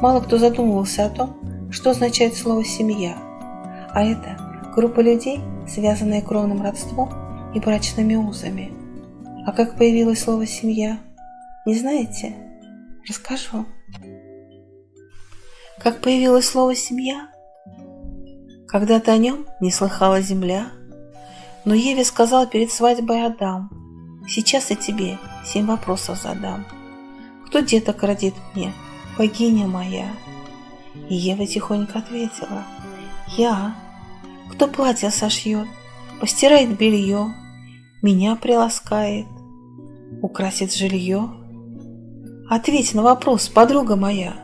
Мало кто задумывался о том, что означает слово «семья». А это группа людей, связанная кровным родством и брачными узами. А как появилось слово «семья»? Не знаете? Расскажу. Как появилось слово «семья»? Когда-то о нем не слыхала земля, но Еве сказал перед свадьбой Адам, «Сейчас я тебе семь вопросов задам. Кто деток родит мне, богиня моя?» И Ева тихонько ответила, «Я. Кто платье сошьет, постирает белье, меня приласкает, украсит жилье?» Ответь на вопрос, подруга моя.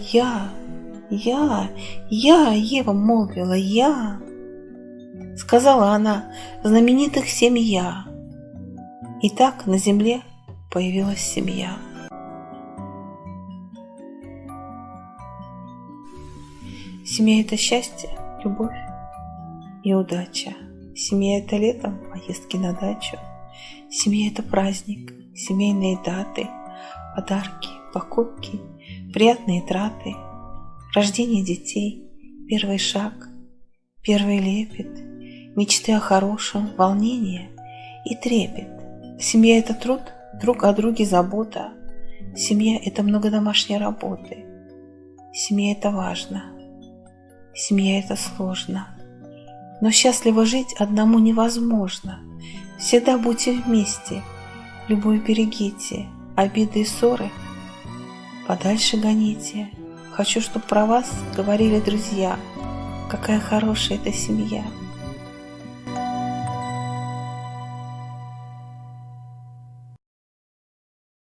Я, я, я, Ева молвила, я. Сказала она, знаменитых семья. И так на земле появилась семья. Семья – это счастье, любовь и удача. Семья – это летом поездки на дачу. Семья – это праздник, семейные даты, подарки, покупки, приятные траты, рождение детей, первый шаг, первый лепет, мечты о хорошем, волнение и трепет. Семья – это труд, друг о друге забота. Семья – это много домашней работы. Семья – это важно. Семья – это сложно. Но счастливо жить одному невозможно. Всегда будьте вместе, любовь берегите, обиды и ссоры подальше гоните. Хочу, чтобы про вас говорили друзья, какая хорошая эта семья.